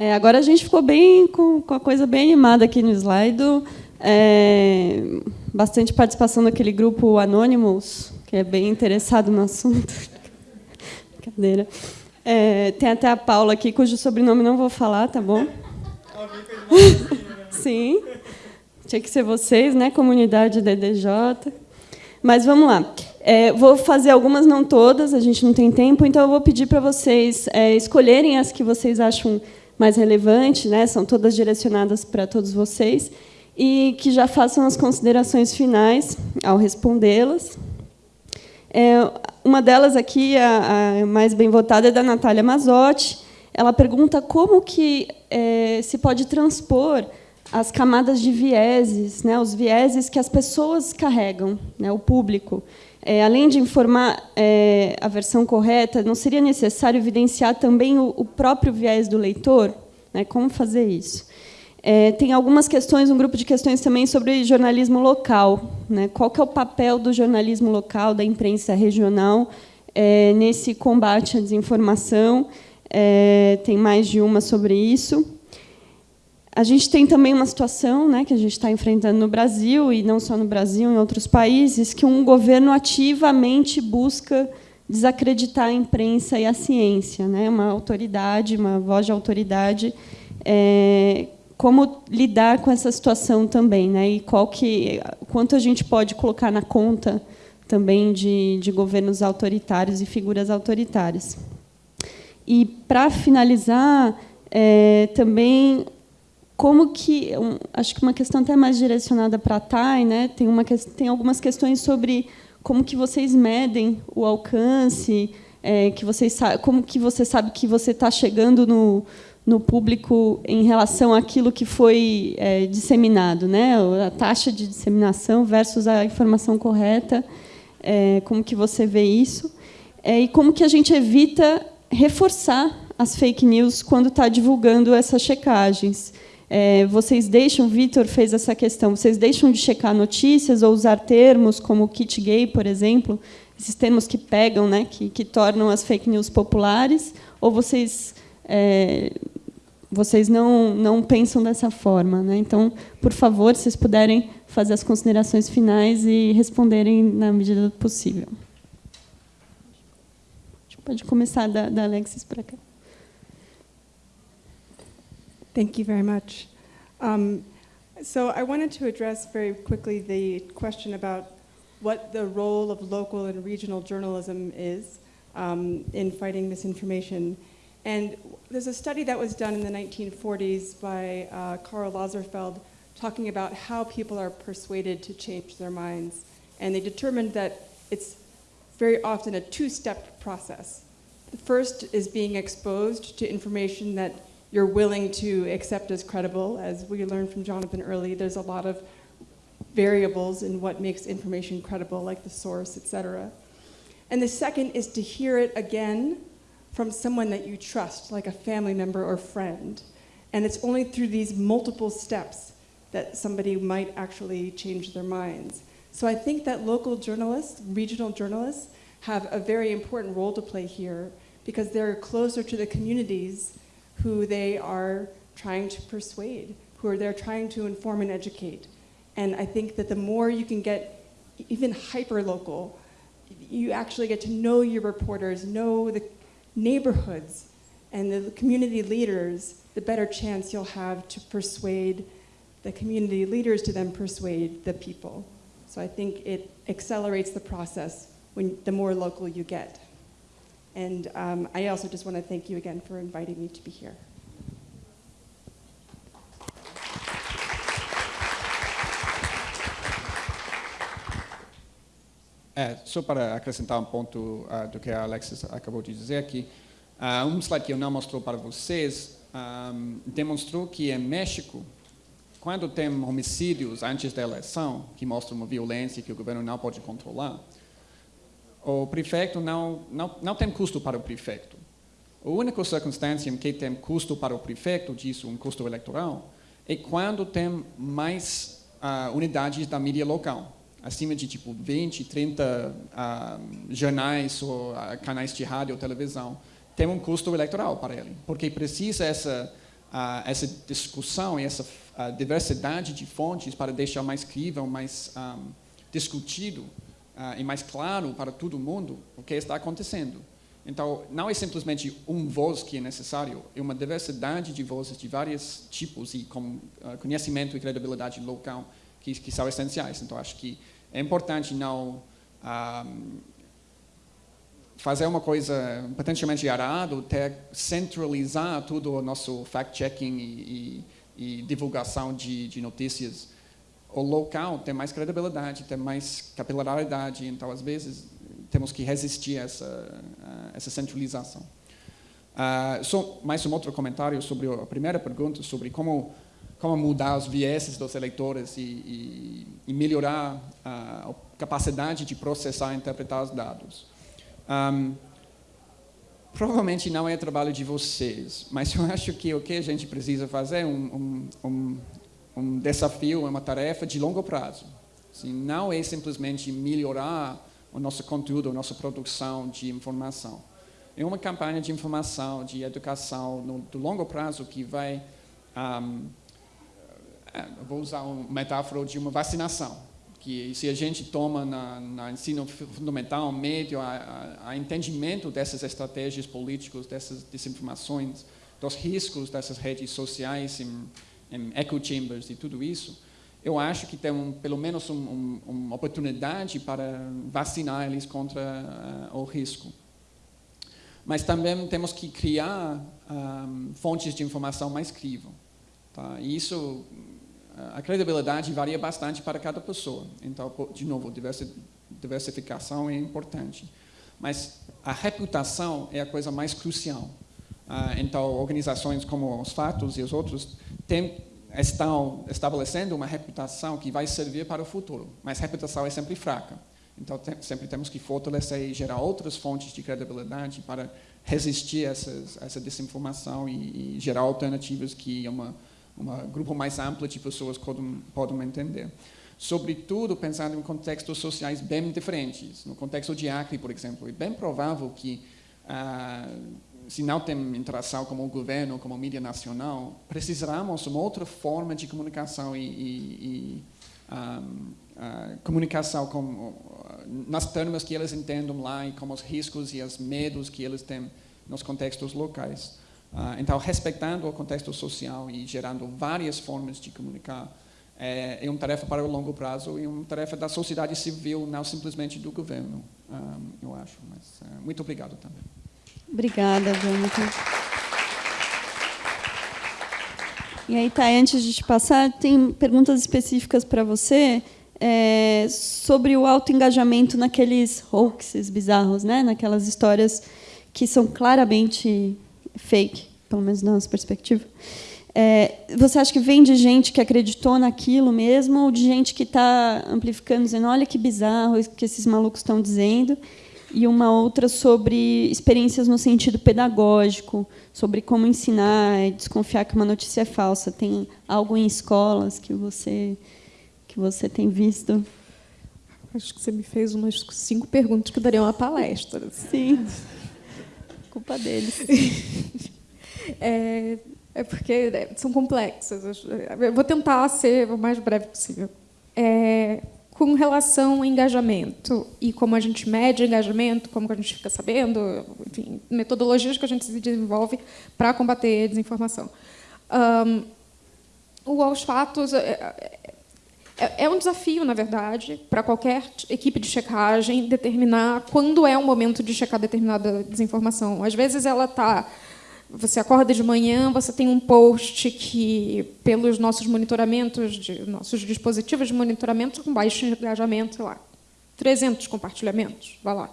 É, agora a gente ficou bem com, com, a coisa bem animada aqui no slide. É, bastante participação daquele grupo Anonymous, que é bem interessado no assunto. Brincadeira. É, tem até a Paula aqui, cujo sobrenome não vou falar, tá bom? Sim. Tinha que ser vocês, né? Comunidade DDJ. Mas vamos lá. É, vou fazer algumas, não todas, a gente não tem tempo, então eu vou pedir para vocês é, escolherem as que vocês acham mais relevantes, né? são todas direcionadas para todos vocês, e que já façam as considerações finais ao respondê-las. É, uma delas aqui, a, a, mais bem votada, é da Natália Mazotti. Ela pergunta como que é, se pode transpor as camadas de vieses, né, os vieses que as pessoas carregam, né, o público. É, além de informar é, a versão correta, não seria necessário evidenciar também o, o próprio viés do leitor? Né, como fazer isso? É, tem algumas questões, um grupo de questões também sobre jornalismo local. Né, qual é o papel do jornalismo local, da imprensa regional, é, nesse combate à desinformação? É, tem mais de uma sobre isso. A gente tem também uma situação né, que a gente está enfrentando no Brasil, e não só no Brasil, em outros países, que um governo ativamente busca desacreditar a imprensa e a ciência. Né? Uma autoridade, uma voz de autoridade. É, como lidar com essa situação também, né? e qual que, quanto a gente pode colocar na conta também de, de governos autoritários e figuras autoritárias. E, para finalizar, é, também como que um, acho que uma questão até mais direcionada para a TAI, né? Tem uma tem algumas questões sobre como que vocês medem o alcance, é, que vocês como que você sabe que você está chegando no, no público em relação àquilo que foi é, disseminado, né? A taxa de disseminação versus a informação correta, é, como que você vê isso é, e como que a gente evita reforçar as fake news quando está divulgando essas checagens. É, vocês deixam, Vitor fez essa questão, vocês deixam de checar notícias ou usar termos como kit gay, por exemplo, esses termos que pegam, né, que, que tornam as fake news populares, ou vocês é, vocês não não pensam dessa forma, né? Então, por favor, se vocês puderem fazer as considerações finais e responderem na medida do possível. Pode começar da, da Alexis para cá. Thank you very much. Um, so I wanted to address very quickly the question about what the role of local and regional journalism is um, in fighting misinformation. And there's a study that was done in the 1940s by uh, Karl talking about how people are persuaded to change their minds. And they determined that it's very often a two-step process. The first is being exposed to information that you're willing to accept as credible. As we learned from Jonathan early, there's a lot of variables in what makes information credible, like the source, et cetera. And the second is to hear it again from someone that you trust, like a family member or friend. And it's only through these multiple steps that somebody might actually change their minds. So I think that local journalists, regional journalists, have a very important role to play here because they're closer to the communities who they are trying to persuade, who are they're trying to inform and educate. And I think that the more you can get even hyper-local, you actually get to know your reporters, know the neighborhoods and the community leaders, the better chance you'll have to persuade the community leaders to then persuade the people. So I think it accelerates the process when the more local you get. And um, I also just want to thank you again for inviting me to be here. É, só para acrescentar um ponto uh, do que a Alexis acabou de dizer aqui, uh, um slide que eu não mostrou para vocês um, demonstrou que em México, quando tem homicídios antes da eleição, que mostram uma violência que o governo não pode controlar, o prefeito não, não, não tem custo para o prefeito. A única circunstância em que tem custo para o prefeito, disso um custo eleitoral, é quando tem mais uh, unidades da mídia local, acima de tipo 20, 30 uh, jornais ou uh, canais de rádio ou televisão, tem um custo eleitoral para ele, porque precisa essa uh, essa discussão e essa diversidade de fontes para deixar mais crível, mais um, discutido uh, e mais claro para todo mundo o que está acontecendo. Então, não é simplesmente um voz que é necessário, é uma diversidade de vozes de vários tipos e com uh, conhecimento e credibilidade local que, que, são essenciais. Então, acho que é importante não um, fazer uma coisa potencialmente errada, ter centralizar tudo o nosso fact-checking e, e, e, divulgação de, de notícias. O local tem mais credibilidade, tem mais capilaridade, então, às vezes, temos que resistir a essa, a essa centralização. Uh, só mais um outro comentário sobre a primeira pergunta, sobre como, como mudar os vieses dos eleitores e, e, e melhorar a capacidade de processar e interpretar os dados. Um, provavelmente não é trabalho de vocês, mas eu acho que o que a gente precisa fazer é um, um, um, um desafio, uma tarefa de longo prazo. Assim, não é simplesmente melhorar o nosso conteúdo, a nossa produção de informação. É uma campanha de informação, de educação no do longo prazo que vai, um, é, vou usar uma metáfora de uma vacinação, que se a gente toma na, na ensino fundamental, médio, a, a, a, entendimento dessas estratégias políticas, dessas desinformações, dos riscos dessas redes sociais, em, em echo chambers e tudo isso, eu acho que tem um, pelo menos um, um, uma oportunidade para vacinar eles contra uh, o risco. Mas também temos que criar um, fontes de informação mais crível. Tá? E isso, a credibilidade varia bastante para cada pessoa. Então, de novo, diversificação é importante. Mas a reputação é a coisa mais crucial. Uh, então, organizações como os Fatos e os outros têm estão estabelecendo uma reputação que vai servir para o futuro, mas reputação é sempre fraca. Então, tem, sempre temos que fortalecer e gerar outras fontes de credibilidade para resistir a, essa desinformação e, e, gerar alternativas que uma, um grupo mais amplo de pessoas podem, podem entender. Sobretudo, pensando em contextos sociais bem diferentes. No contexto de Acre, por exemplo, é bem provável que ah, se não tem interação com o governo, com a mídia nacional, precisamos de uma outra forma de comunicação e, e, e um, uh, comunicação com, uh, nas termos que eles entendam lá e com os riscos e os medos que eles têm nos contextos locais. Uh, então, respeitando o contexto social e gerando várias formas de comunicar é, é uma tarefa para o longo prazo e uma tarefa da sociedade civil, não simplesmente do governo, um, eu acho. Mas, muito obrigado também. Obrigada, Jonathan. E aí, tá, antes de te passar, tem perguntas específicas para você é, sobre o alto engajamento naqueles hoaxes bizarros, né? naquelas histórias que são claramente fake, pelo menos na nossa perspectiva. É, você acha que vem de gente que acreditou naquilo mesmo ou de gente que está amplificando, dizendo olha que bizarro que esses malucos estão dizendo e uma outra sobre experiências no sentido pedagógico, sobre como ensinar e desconfiar que uma notícia é falsa. Tem algo em escolas que você que você tem visto? Acho que você me fez umas cinco perguntas que dariam uma palestra. Sim. Culpa deles. é, é porque né, são complexas. Eu vou tentar ser o mais breve possível. É, com relação ao engajamento e como a gente mede engajamento, como a gente fica sabendo, enfim, metodologias que a gente se desenvolve para combater a desinformação. Um, o aos fatos é, é, é, um desafio, na verdade, para qualquer equipe de checagem determinar quando é o momento de checar determinada desinformação. Às vezes ela está você acorda de manhã, você tem um post que, pelos nossos monitoramentos, de, nossos dispositivos de monitoramento, com baixo engajamento, sei lá, 300 compartilhamentos, vai lá.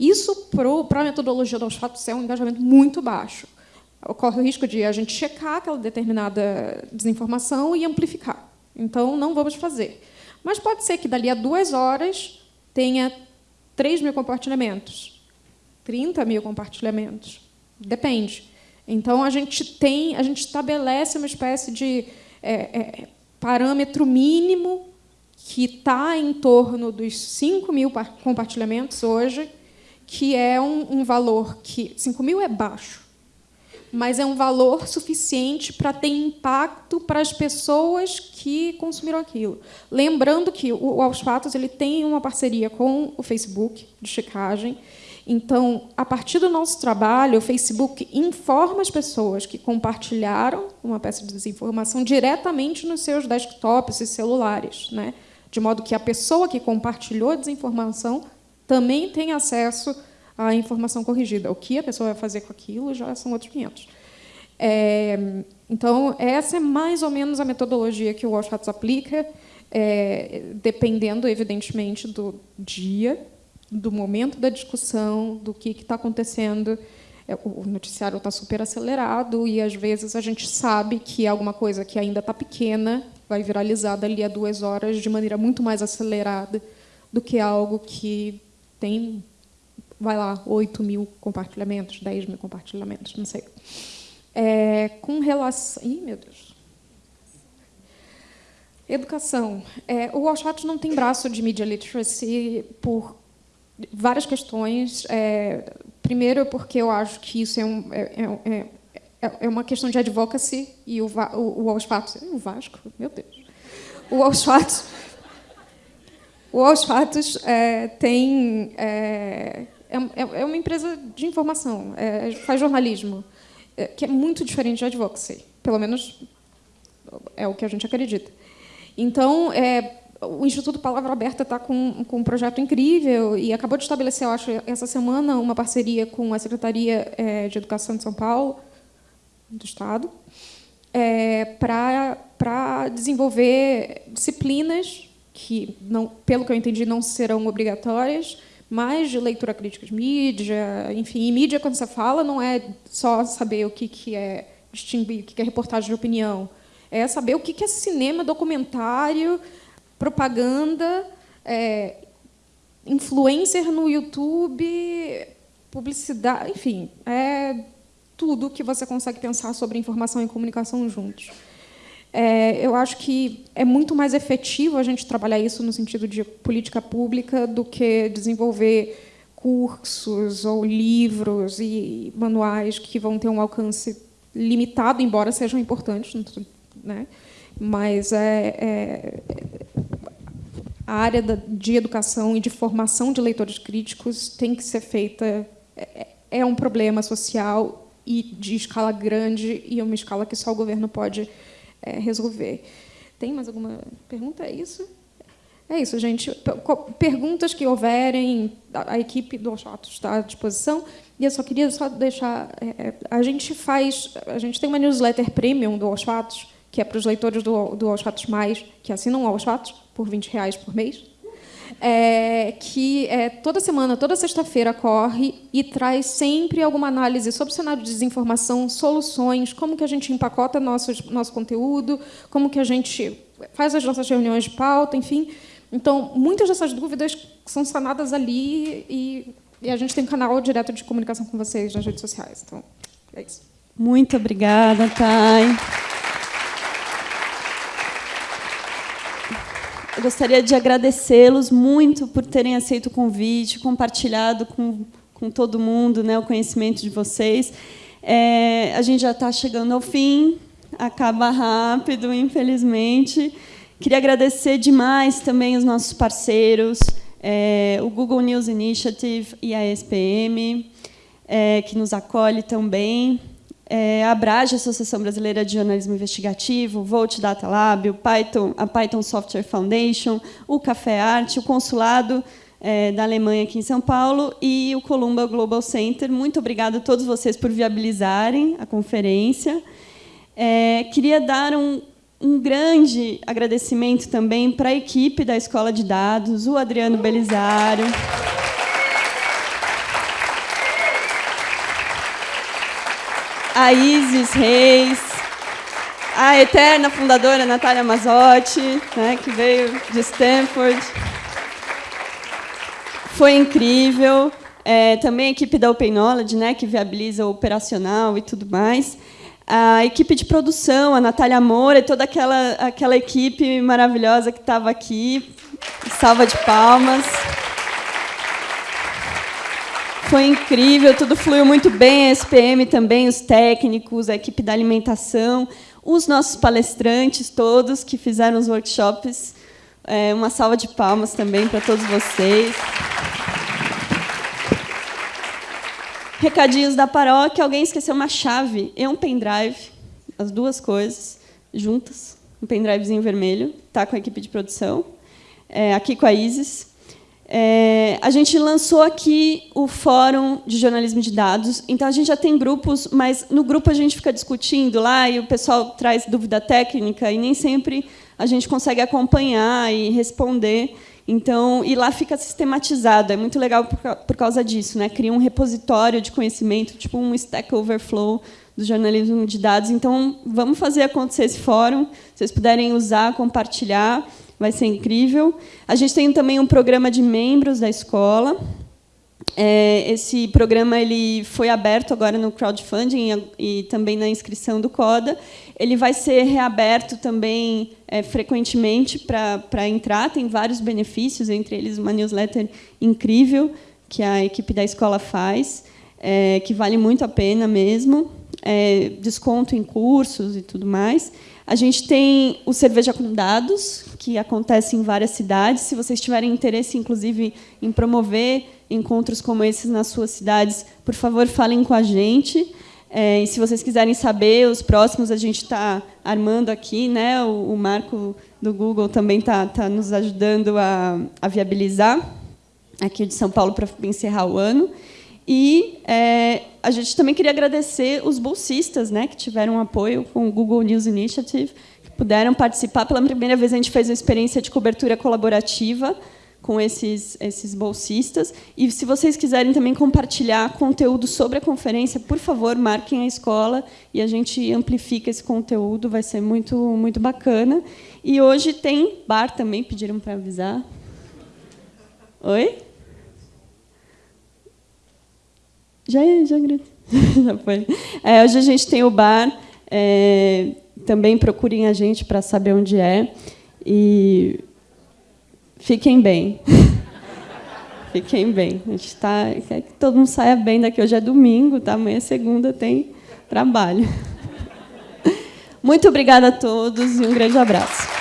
Isso, para a metodologia dos fatos, é um engajamento muito baixo. Ocorre o risco de a gente checar aquela determinada desinformação e amplificar. Então, não vamos fazer. Mas pode ser que, dali a duas horas, tenha 3 mil compartilhamentos, 30 mil compartilhamentos. Depende. Então a gente tem, a gente estabelece uma espécie de é, é, parâmetro mínimo que está em torno dos 5 mil compartilhamentos hoje, que é um, um valor que 5 mil é baixo, mas é um valor suficiente para ter impacto para as pessoas que consumiram aquilo. Lembrando que o Aos Fatos ele tem uma parceria com o Facebook de checagem. Então, a partir do nosso trabalho, o Facebook informa as pessoas que compartilharam uma peça de desinformação diretamente nos seus desktops e celulares, né? de modo que a pessoa que compartilhou a desinformação também tem acesso a informação corrigida. O que a pessoa vai fazer com aquilo já são outros 500. É, então, essa é mais ou menos a metodologia que o Washington aplica, é, dependendo, evidentemente, do dia, do momento da discussão, do que está acontecendo. É, o noticiário está super acelerado e, às vezes, a gente sabe que alguma coisa que ainda está pequena vai viralizar dali a duas horas de maneira muito mais acelerada do que algo que tem vai lá, 8 mil compartilhamentos, 10 mil compartilhamentos, não sei. É, com relação... Ih, meu Deus. Educação. É, o Washington não tem braço de media literacy por várias questões. É, primeiro, porque eu acho que isso é, um, é, é, é, é uma questão de advocacy e o, o, o Washington... O Vasco? Meu Deus. O Washington... O Aos Fatos é, tem é, é, é, é, uma empresa de informação, é, faz jornalismo, é, que é muito diferente de advocacy, pelo menos é o que a gente acredita. Então, é, o Instituto Palavra Aberta está com, com, um projeto incrível e acabou de estabelecer, eu acho, essa semana, uma parceria com a Secretaria é, de Educação de São Paulo, do Estado, é, para desenvolver disciplinas que, não, pelo que eu entendi, não serão obrigatórias, mais de leitura crítica de mídia, enfim, e mídia, quando você fala, não é só saber o que, que é distinguir, o que é reportagem de opinião, é saber o que é cinema, documentário, propaganda, é, influencer no YouTube, publicidade, enfim, é tudo que você consegue pensar sobre informação e comunicação juntos. É, eu acho que é muito mais efetivo a gente trabalhar isso no sentido de política pública do que desenvolver cursos ou livros e manuais que vão ter um alcance limitado, embora sejam importantes, né? mas é, é, a área de educação e de formação de leitores críticos tem que ser feita, é, é um problema social e de escala grande e uma escala que só o governo pode é, resolver. Tem mais alguma pergunta? É isso? É isso, gente. Perguntas que houverem, a equipe do Oxato está à disposição. E eu só queria só deixar... É, a gente faz... A gente tem uma newsletter premium do Oxatos, que é para os leitores do, do Oxatos Mais, que assinam o Oxatos por 20 reais por mês é, que é, toda semana, toda sexta-feira corre e traz sempre alguma análise sobre o cenário de desinformação, soluções, como que a gente empacota nosso, nosso conteúdo, como que a gente faz as nossas reuniões de pauta, enfim. Então, muitas dessas dúvidas são sanadas ali e, e a gente tem um canal direto de comunicação com vocês nas redes sociais. Então, é isso. Muito obrigada, Thay. Gostaria de agradecê-los muito por terem aceito o convite, compartilhado com, com todo mundo né, o conhecimento de vocês. É, a gente já está chegando ao fim, acaba rápido, infelizmente. Queria agradecer demais também os nossos parceiros, é, o Google News Initiative e a SPM, é, que nos acolhe também é, a Abrage, Associação Brasileira de Jornalismo Investigativo, Volt Data Lab, o Python, a Python Software Foundation, o Café Arte, o Consulado é, da Alemanha aqui em São Paulo e o Columba Global Center. Muito obrigada a todos vocês por viabilizarem a conferência. É, queria dar um, um grande agradecimento também para a equipe da Escola de Dados, o Adriano Belisário. A Isis Reis, a eterna fundadora Natália Mazotti, né, que veio de Stanford. Foi incrível. É, também a equipe da Open Knowledge, né, que viabiliza o operacional e tudo mais. A equipe de produção, a Natália Moura e toda aquela, aquela equipe maravilhosa que estava aqui. Salva de palmas. Foi incrível, tudo fluiu muito bem, a SPM também, os técnicos, a equipe da alimentação, os nossos palestrantes todos que fizeram os workshops. É, uma salva de palmas também para todos vocês. Recadinhos da paróquia. Alguém esqueceu uma chave e um pendrive, as duas coisas juntas. Um pendrivezinho vermelho, está com a equipe de produção. É, aqui com a Isis. É, a gente lançou aqui o Fórum de Jornalismo de Dados. Então, a gente já tem grupos, mas no grupo a gente fica discutindo lá e o pessoal traz dúvida técnica e nem sempre a gente consegue acompanhar e responder. Então, e lá fica sistematizado. É muito legal por, por causa disso. Né? Cria um repositório de conhecimento, tipo um Stack Overflow do jornalismo de dados. Então, vamos fazer acontecer esse fórum. Se vocês puderem usar, compartilhar vai ser incrível. A gente tem também um programa de membros da escola. É, esse programa ele foi aberto agora no crowdfunding e, também na inscrição do CODA. Ele vai ser reaberto também é, frequentemente para entrar. Tem vários benefícios, entre eles uma newsletter incrível que a equipe da escola faz, é, que vale muito a pena mesmo. É, desconto em cursos e tudo mais. A gente tem o Cerveja com Dados, que acontece em várias cidades. Se vocês tiverem interesse, inclusive, em promover encontros como esses nas suas cidades, por favor, falem com a gente. É, e se vocês quiserem saber, os próximos a gente está armando aqui. Né? O, o, Marco do Google também está tá nos ajudando a, a viabilizar aqui de São Paulo para encerrar o ano. E é, a gente também queria agradecer os bolsistas né, que tiveram apoio com o Google News Initiative, que puderam participar. Pela primeira vez, a gente fez uma experiência de cobertura colaborativa com esses, esses bolsistas. E, se vocês quiserem também compartilhar conteúdo sobre a conferência, por favor, marquem a escola e a gente amplifica esse conteúdo, vai ser muito, muito bacana. E hoje tem bar também, pediram para avisar. Oi? Já, já, já foi. É, hoje a gente tem o bar. É, também procurem a gente para saber onde é. E fiquem bem. fiquem bem. A gente tá, quer que todo mundo saia bem daqui. Hoje é domingo, tá? amanhã é segunda, tem trabalho. Muito obrigada a todos e um grande abraço.